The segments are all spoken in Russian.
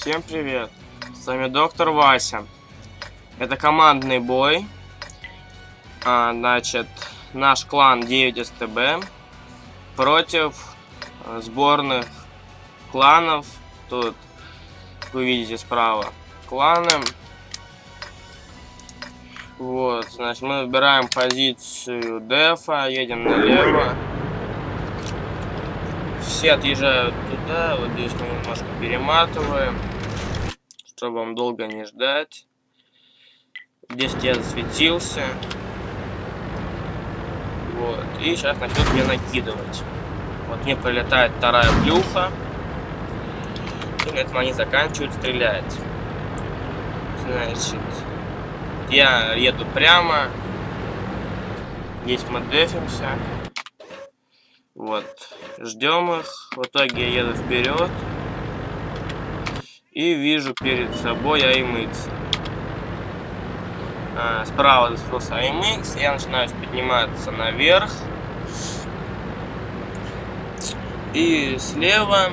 Всем привет! С вами доктор Вася. Это командный бой. А, значит, наш клан 9 СТБ против а, сборных кланов. Тут вы видите справа кланы. Вот, значит, мы выбираем позицию дефа, едем налево. Все отъезжают туда, вот здесь мы немножко перематываем, чтобы вам долго не ждать. Здесь я засветился. Вот, и сейчас начнут мне накидывать. Вот мне прилетает вторая плюха. И на этом они заканчивают стрелять. Значит, я еду прямо. Здесь мы дефимся. Вот. Ждем их. В итоге я еду вперед. И вижу перед собой AMX. А, справа засветился AMX. Я начинаю подниматься наверх. И слева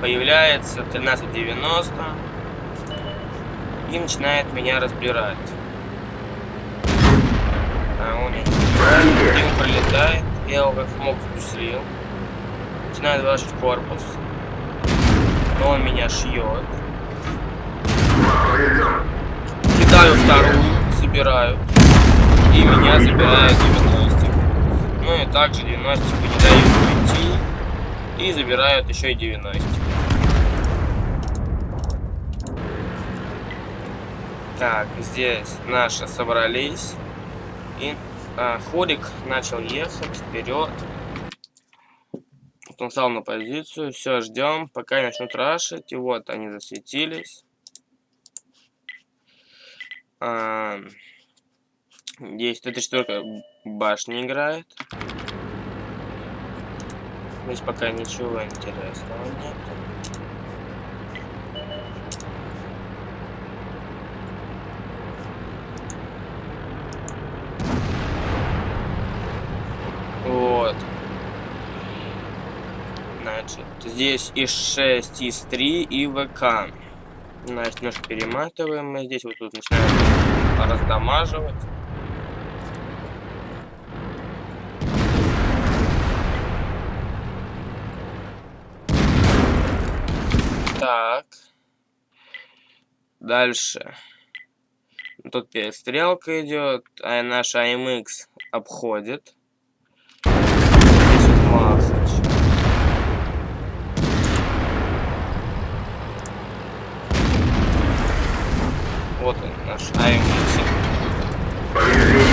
появляется 1390 и начинает меня разбирать. А он один пролетает, я как мог впустил. Начинает вложить в корпус. Но он меня шьет. Кидаю вторую, забираю. И меня забирают 90. Ну и также 90 не дают уйти. И забирают еще и 90. Так, здесь наши собрались. И а, Ходик начал ехать вперед. Вот он стал на позицию. Все, ждем, пока начнут рашить. И вот они засветились. А, эта четверка башни играет. Здесь пока ничего интересного нет. Вот. Значит, здесь и 6, и 3, и ВК. Значит, немножко перематываем мы здесь. Вот тут начинаем раздамаживать. Так. Дальше. Тут перестрелка идет, а наш AMX обходит. Вот Вот он, наш АМ-7.